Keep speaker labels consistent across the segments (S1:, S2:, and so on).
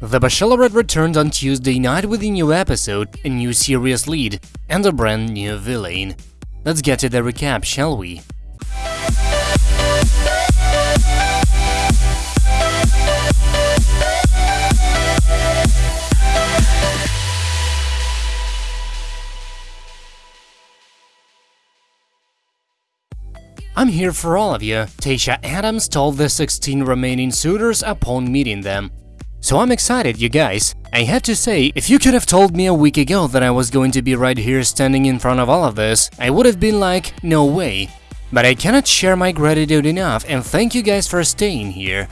S1: The Bachelorette returned on Tuesday night with a new episode, a new serious lead, and a brand new villain. Let's get to the recap, shall we? I'm here for all of you, Tayshia Adams told the 16 remaining suitors upon meeting them. So I'm excited, you guys. I have to say, if you could have told me a week ago that I was going to be right here standing in front of all of this, I would have been like, no way. But I cannot share my gratitude enough and thank you guys for staying here.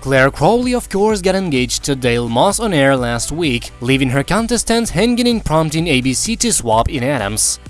S1: Clare Crawley of course got engaged to Dale Moss on air last week, leaving her contestants hanging and prompting ABC to swap in Adams.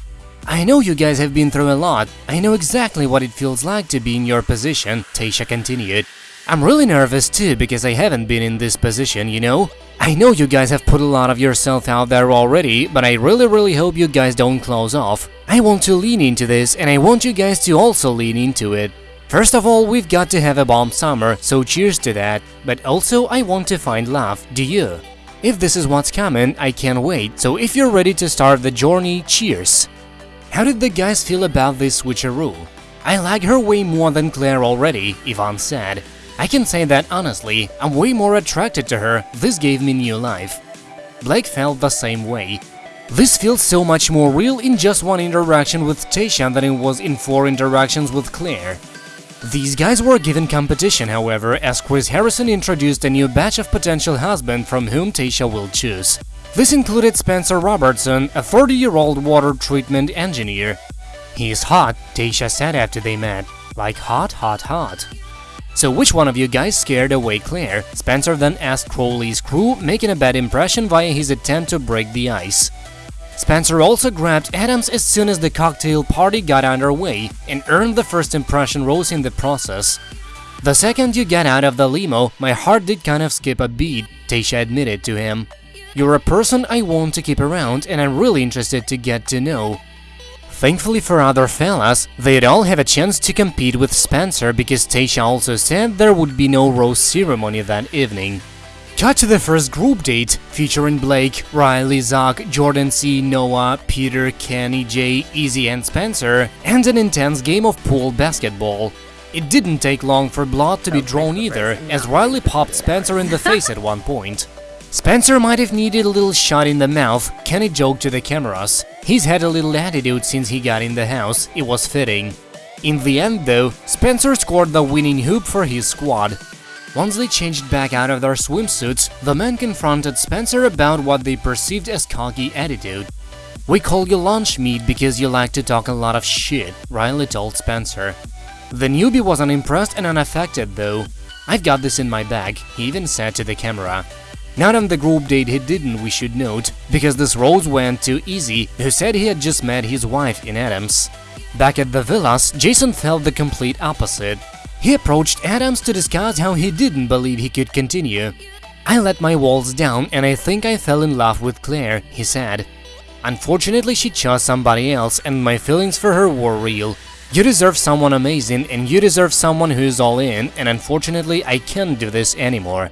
S1: I know you guys have been through a lot, I know exactly what it feels like to be in your position, Tayshia continued. I'm really nervous too because I haven't been in this position, you know? I know you guys have put a lot of yourself out there already, but I really really hope you guys don't close off. I want to lean into this and I want you guys to also lean into it. First of all, we've got to have a bomb summer, so cheers to that, but also I want to find love, do you? If this is what's coming, I can't wait, so if you're ready to start the journey, cheers! How did the guys feel about this switcheroo? I like her way more than Clare already, Yvonne said. I can say that honestly, I'm way more attracted to her, this gave me new life. Blake felt the same way. This feels so much more real in just one interaction with Tayshia than it was in four interactions with Clare. These guys were given competition, however, as Chris Harrison introduced a new batch of potential husband from whom Tayshia will choose. This included Spencer Robertson, a 30-year-old water treatment engineer. He's hot, Tayshia said after they met. Like hot, hot, hot. So which one of you guys scared away Clare? Spencer then asked Crawley's crew, making a bad impression via his attempt to break the ice. Spencer also grabbed Adams as soon as the cocktail party got underway and earned the first impression rose in the process. The second you got out of the limo, my heart did kind of skip a beat, Tayshia admitted to him. You're a person I want to keep around and I'm really interested to get to know. Thankfully for other fellas, they'd all have a chance to compete with Spencer because Tayshia also said there would be no rose ceremony that evening. Cut to the first group date, featuring Blake, Riley, Zach, Jordan C, Noah, Peter, Kenny, Jay, Easy and Spencer, and an intense game of pool basketball. It didn't take long for blood to be drawn either, as Riley popped Spencer in the face at one point. Spencer might have needed a little shot in the mouth, Kenny joked to the cameras. He's had a little attitude since he got in the house, it was fitting. In the end though, Spencer scored the winning hoop for his squad. Once they changed back out of their swimsuits, the men confronted Spencer about what they perceived as cocky attitude. We call you lunch meat because you like to talk a lot of shit, Riley told Spencer. The newbie was unimpressed and unaffected though. I've got this in my bag, he even said to the camera. Not on the group date he didn't, we should note, because this rose went to Easy, who said he had just met his wife in Adams. Back at the villas, Jason felt the complete opposite. He approached Adams to discuss how he didn't believe he could continue. I let my walls down and I think I fell in love with Clare, he said. Unfortunately, she chose somebody else and my feelings for her were real. You deserve someone amazing and you deserve someone who's all in and unfortunately I can't do this anymore.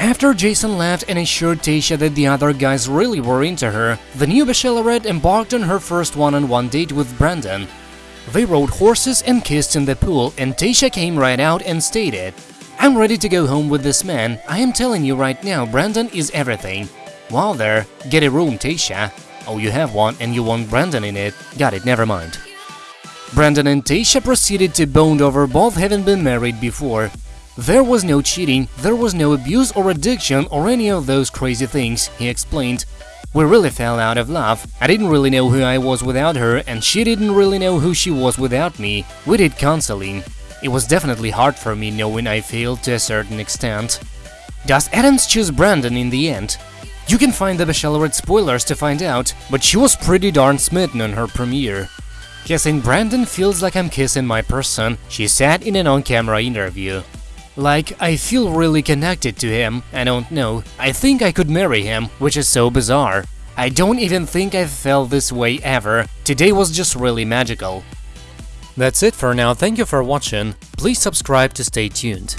S1: After Jason left and assured Tayshia that the other guys really were into her, the new Bachelorette embarked on her first one-on-one -on -one date with Brandon. They rode horses and kissed in the pool and Tayshia came right out and stated, I'm ready to go home with this man, I am telling you right now, Brandon is everything. While there, get a room, Tayshia. Oh, you have one and you want Brandon in it. Got it, never mind. Brandon and Tayshia proceeded to bond over both having been married before, there was no cheating, there was no abuse or addiction or any of those crazy things, he explained. We really fell out of love. I didn't really know who I was without her and she didn't really know who she was without me. We did counseling. It was definitely hard for me knowing I failed to a certain extent. Does Adams choose Brandon in the end? You can find the Bachelorette spoilers to find out, but she was pretty darn smitten on her premiere. Kissing Brandon feels like I'm kissing my person, she said in an on-camera interview. Like, I feel really connected to him, I don't know, I think I could marry him, which is so bizarre. I don't even think I've felt this way ever, today was just really magical. That's it for now, thank you for watching, please subscribe to stay tuned.